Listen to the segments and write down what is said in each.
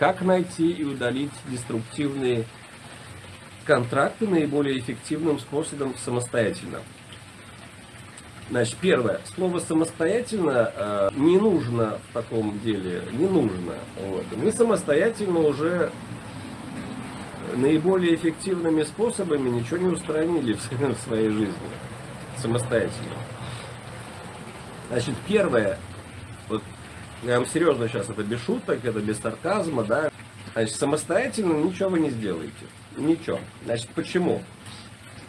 Как найти и удалить деструктивные контракты наиболее эффективным способом самостоятельно? Значит, первое. Слово самостоятельно э, не нужно в таком деле, не нужно. Вот. Мы самостоятельно уже наиболее эффективными способами ничего не устранили в своей жизни. Самостоятельно. Значит, первое. Я вам серьезно сейчас это без шуток, это без сарказма, да. Значит, самостоятельно ничего вы не сделаете. Ничего. Значит, почему?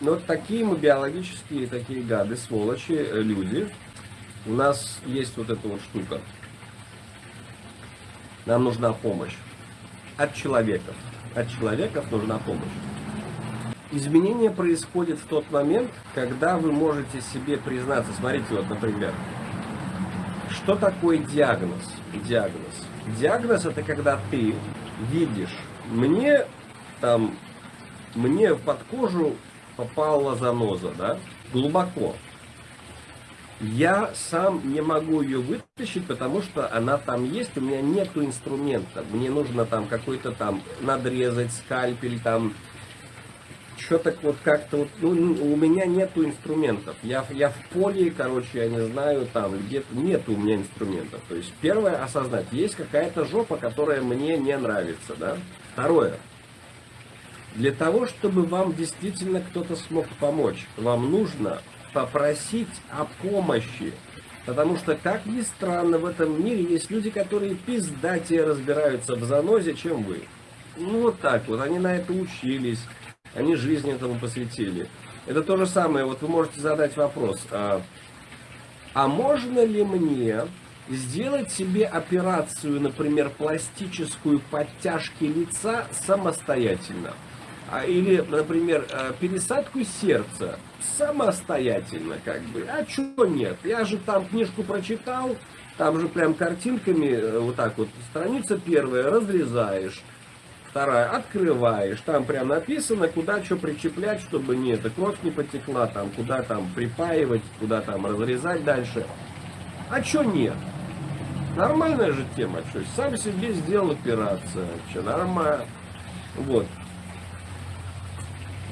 Ну, вот такие мы биологические, такие гады, сволочи, э, люди. У нас есть вот эта вот штука. Нам нужна помощь. От человеков. От человеков нужна помощь. Изменение происходит в тот момент, когда вы можете себе признаться. Смотрите, вот, например, что такое диагноз? Диагноз. Диагноз это когда ты видишь, мне там, мне под кожу попала заноза, да, глубоко. Я сам не могу ее вытащить, потому что она там есть, у меня нету инструмента. Мне нужно там какой-то там надрезать, скальпель, там, что-то вот как-то вот, ну, у меня нету инструментов. Я, я в поле, короче, я не знаю, там где-то нету у меня инструментов. То есть первое осознать, есть какая-то жопа, которая мне не нравится, да. Второе, для того, чтобы вам действительно кто-то смог помочь, вам нужно попросить о помощи. Потому что, как ни странно, в этом мире есть люди, которые пиздатее разбираются в занозе, чем вы. Ну, вот так вот, они на это учились, они жизнь этому посвятили. Это то же самое, вот вы можете задать вопрос, а, а можно ли мне сделать себе операцию, например, пластическую подтяжки лица самостоятельно? А, или, например, э, пересадку сердца самостоятельно, как бы. А чего нет? Я же там книжку прочитал, там же прям картинками, э, вот так вот, страница первая, разрезаешь, вторая, открываешь, там прям написано, куда что причеплять, чтобы не эта кровь не потекла, там, куда там припаивать, куда там разрезать дальше. А что нет? Нормальная же тема, что сам себе сделал операцию, что нормально. Вот.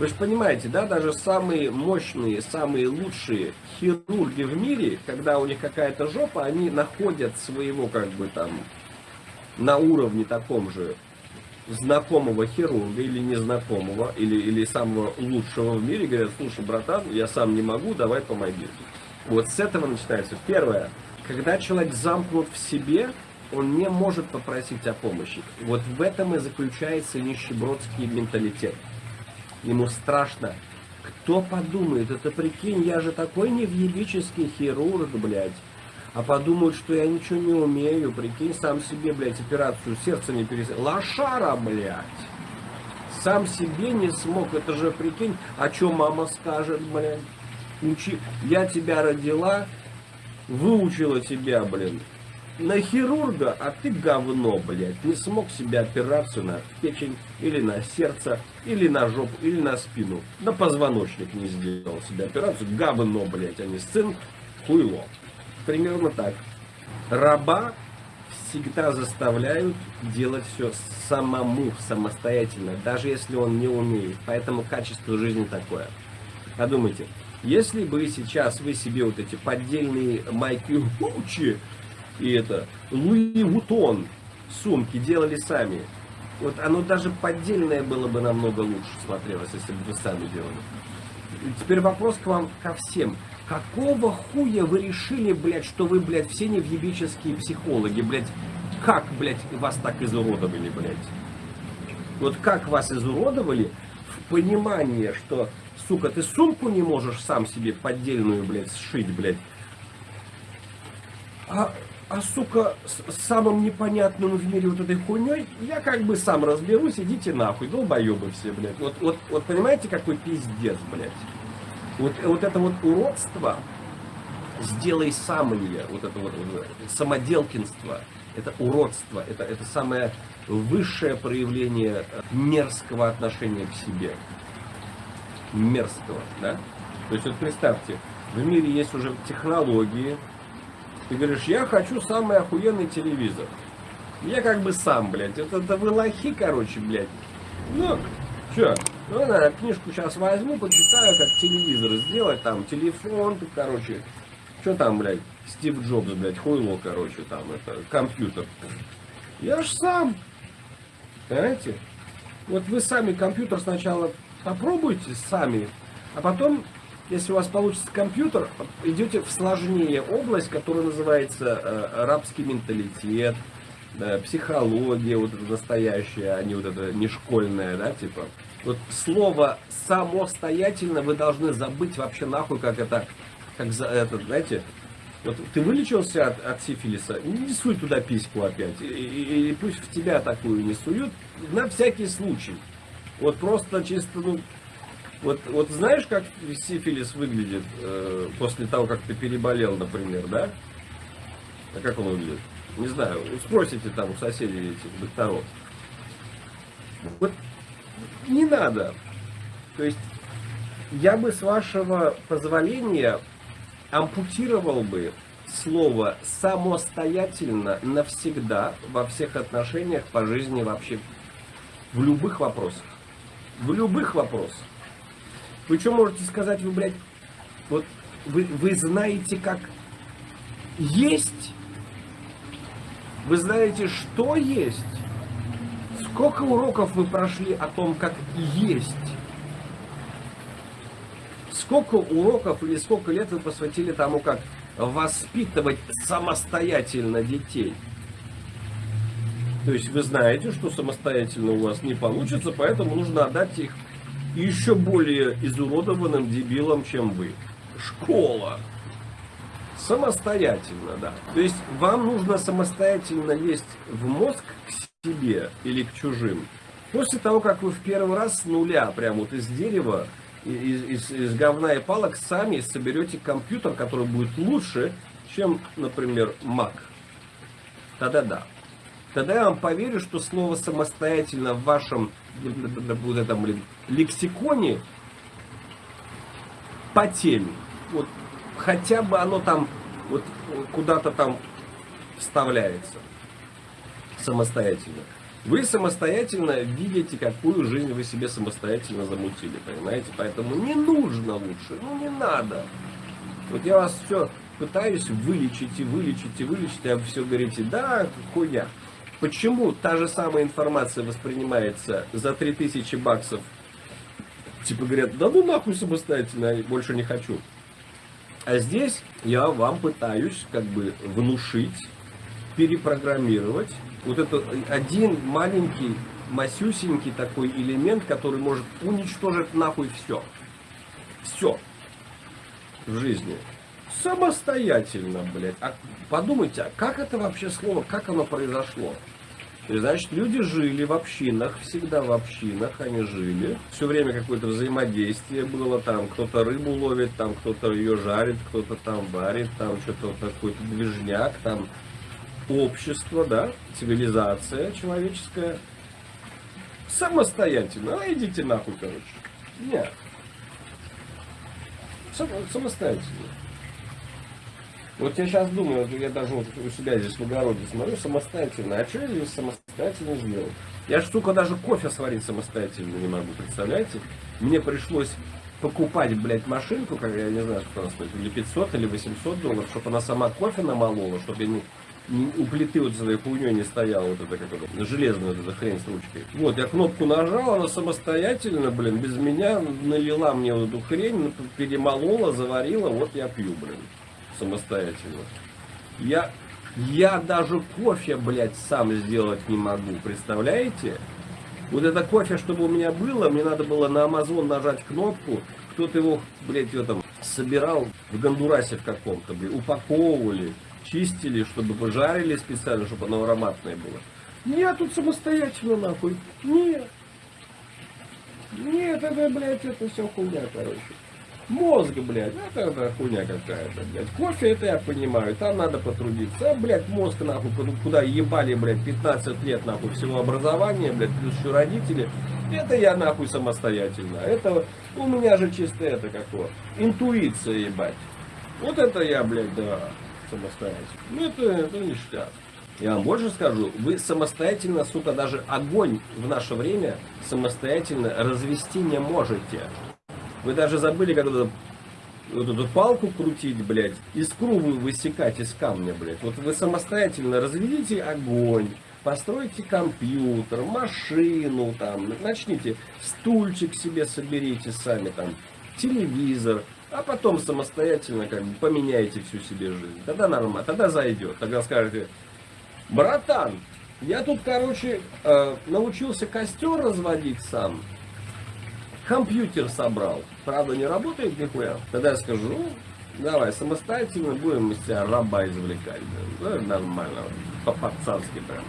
Вы же понимаете, да, даже самые мощные, самые лучшие хирурги в мире, когда у них какая-то жопа, они находят своего, как бы там, на уровне таком же знакомого хирурга или незнакомого, или, или самого лучшего в мире, говорят, слушай, братан, я сам не могу, давай помоги. Вот с этого начинается. Первое, когда человек замкнут в себе, он не может попросить о помощи. Вот в этом и заключается нищебродский менталитет. Ему страшно. Кто подумает, это прикинь, я же такой невъебический хирург, блядь. А подумают, что я ничего не умею, прикинь, сам себе, блядь, операцию сердца не перес... Лошара, блядь. Сам себе не смог, это же, прикинь, а что мама скажет, блядь? Учи... Я тебя родила, выучила тебя, блин, на хирурга, а ты говно, блядь, не смог себе операцию на печень, или на сердце, или на жопу, или на спину. На позвоночник не сделал себе операцию, говно, блядь, а не сын, хуйло. Примерно так. Раба всегда заставляют делать все самому, самостоятельно, даже если он не умеет. Поэтому качество жизни такое. Подумайте, если бы сейчас вы себе вот эти поддельные майки Гуччи и это Луи Вутон сумки делали сами. Вот оно даже поддельное было бы намного лучше смотрелось, если бы вы сами делали. Теперь вопрос к вам ко всем. Какого хуя вы решили, блядь, что вы, блядь, все невъебические психологи, блядь? Как, блядь, вас так изуродовали, блядь? Вот как вас изуродовали в понимании, что, сука, ты сумку не можешь сам себе поддельную, блядь, сшить, блядь? А а сука, с самым непонятным в мире вот этой хуйней, я как бы сам разберусь, идите нахуй, долбоебы все, блядь. Вот, вот, вот понимаете, какой пиздец, блядь. Вот, вот это вот уродство, сделай сам мне, вот это вот, вот самоделкинство, это уродство, это, это самое высшее проявление мерзкого отношения к себе. Мерзкого, да? То есть вот представьте, в мире есть уже технологии, ты говоришь, я хочу самый охуенный телевизор. Я как бы сам, блядь. Это, это вы лохи, короче, блядь. Ну, что? Ну, я книжку сейчас возьму, почитаю, как телевизор сделать, там, телефон, короче. Что там, блядь, Стив Джобс, блядь, хуйло, короче, там, это, компьютер. Я ж сам. Понимаете? Вот вы сами компьютер сначала попробуйте сами, а потом, если у вас получится компьютер, идете в сложнее область, которая называется э, рабский менталитет, да, психология вот это настоящая, а не вот это не школьная, да, типа. Вот слово самостоятельно вы должны забыть вообще нахуй, как это, как за это, знаете, вот ты вылечился от, от сифилиса, не суй туда письку опять. И, и, и пусть в тебя такую не суют, на всякий случай. Вот просто чисто, ну, вот, вот знаешь, как сифилис выглядит э, после того, как ты переболел, например, да? А как он выглядит? Не знаю, спросите там у соседей этих докторов. Вот не надо. То есть я бы с вашего позволения ампутировал бы слово самостоятельно навсегда во всех отношениях по жизни вообще в любых вопросах. В любых вопросах. Вы что можете сказать, вы, блядь, вот вы, вы знаете, как есть? Вы знаете, что есть? Сколько уроков вы прошли о том, как есть? Сколько уроков или сколько лет вы посвятили тому, как воспитывать самостоятельно детей? То есть вы знаете, что самостоятельно у вас не получится, поэтому нужно отдать их еще более изуродованным дебилам, чем вы. Школа. Самостоятельно, да. То есть вам нужно самостоятельно лезть в мозг к себе или к чужим. После того, как вы в первый раз с нуля, прям вот из дерева, из, из, из говна и палок сами соберете компьютер, который будет лучше, чем, например, Mac. Тогда да. Тогда я вам поверю, что слово самостоятельно в вашем вот этом лексиконе по теме. Вот хотя бы оно там вот куда-то там вставляется самостоятельно. Вы самостоятельно видите, какую жизнь вы себе самостоятельно замутили, понимаете? Поэтому не нужно лучше, ну не надо. Вот я вас все пытаюсь вылечить и вылечить и вылечить, а вы все говорите, да, хуйня. Почему та же самая информация воспринимается за 3000 баксов? Типа говорят, да ну нахуй самостоятельно, больше не хочу. А здесь я вам пытаюсь как бы внушить, перепрограммировать вот это один маленький, масюсенький такой элемент, который может уничтожить нахуй все. Все в жизни. Самостоятельно, блядь. А подумайте, а как это вообще слово, как оно произошло? И, значит, люди жили в общинах, всегда в общинах они жили. Все время какое-то взаимодействие было, там кто-то рыбу ловит, там кто-то ее жарит, кто-то там варит, там что-то какой-то движняк, там общество, да, цивилизация человеческая, самостоятельно, а идите нахуй, короче. Нет. Сам, самостоятельно. Вот я сейчас думаю, я даже вот у себя здесь в огороде смотрю, самостоятельно. А что я здесь самостоятельно сделал? Я ж, сука, даже кофе сварить самостоятельно не могу, представляете? Мне пришлось покупать, блядь, машинку, как я не знаю, что она стоит, или 500, или 800 долларов, чтобы она сама кофе намолола, чтобы я не у плиты вот за этой хуйней не стояла вот эта как это, железная вот эта хрень с ручкой. Вот, я кнопку нажал, она самостоятельно, блин, без меня налила мне вот эту хрень, перемолола, заварила, вот я пью, блин, самостоятельно. Я, я даже кофе, блядь, сам сделать не могу, представляете? Вот это кофе, чтобы у меня было, мне надо было на Amazon нажать кнопку, кто-то его, блядь, в этом собирал в Гондурасе в каком-то, блядь, упаковывали чистили, чтобы пожарили специально, чтобы оно ароматное было. Нет, тут самостоятельно нахуй. Нет. Нет, это, блядь, это все хуйня, короче. Мозг, блядь, это, это хуйня какая-то, блядь. Кофе, это я понимаю, там надо потрудиться. А, блядь, мозг, нахуй, куда ебали, блядь, 15 лет, нахуй, всего образования, блядь, плюс еще родители. Это я, нахуй, самостоятельно. Это у меня же чисто это какое. Интуиция, ебать. Вот это я, блядь, да самостоятельно. Ну, это, это ништяк. Я вам больше скажу, вы самостоятельно, сука, даже огонь в наше время самостоятельно развести не можете. Вы даже забыли, как вот эту палку крутить, блядь, искру вы высекать из камня, блядь. Вот вы самостоятельно разведите огонь, постройте компьютер, машину, там, начните, стульчик себе соберите сами, там, телевизор, а потом самостоятельно как бы поменяете всю себе жизнь. Тогда нормально, тогда зайдет. Тогда скажете, братан, я тут, короче, э, научился костер разводить сам, компьютер собрал. Правда, не работает нихуя. Тогда я скажу, ну, давай, самостоятельно будем из тебя раба извлекать. Да, нормально, по-пацански прям.